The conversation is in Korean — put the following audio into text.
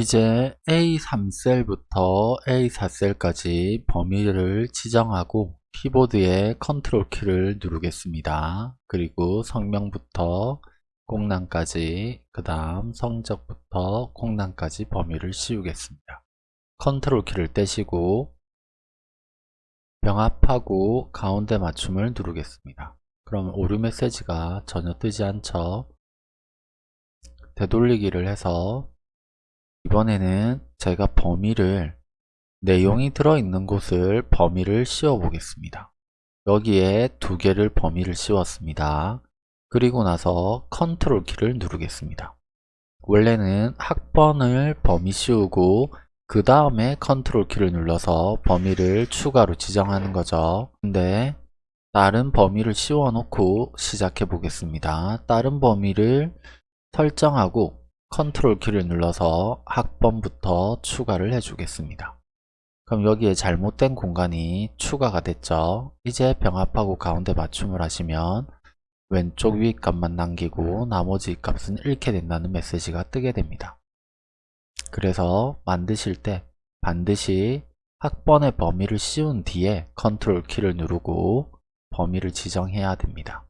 이제 A3셀부터 A4셀까지 범위를 지정하고 키보드의 컨트롤 키를 누르겠습니다. 그리고 성명부터 공란까지 그 다음 성적부터 공란까지 범위를 씌우겠습니다. 컨트롤 키를 떼시고 병합하고 가운데 맞춤을 누르겠습니다. 그럼 오류 메시지가 전혀 뜨지 않죠. 되돌리기를 해서 이번에는 제가 범위를 내용이 들어있는 곳을 범위를 씌워 보겠습니다. 여기에 두 개를 범위를 씌웠습니다. 그리고 나서 컨트롤 키를 누르겠습니다. 원래는 학번을 범위 씌우고 그 다음에 컨트롤 키를 눌러서 범위를 추가로 지정하는 거죠. 근데 다른 범위를 씌워 놓고 시작해 보겠습니다. 다른 범위를 설정하고 컨트롤 키를 눌러서 학번부터 추가를 해주겠습니다. 그럼 여기에 잘못된 공간이 추가가 됐죠. 이제 병합하고 가운데 맞춤을 하시면 왼쪽 위 값만 남기고 나머지 값은 잃게 된다는 메시지가 뜨게 됩니다. 그래서 만드실 때 반드시 학번의 범위를 씌운 뒤에 컨트롤 키를 누르고 범위를 지정해야 됩니다.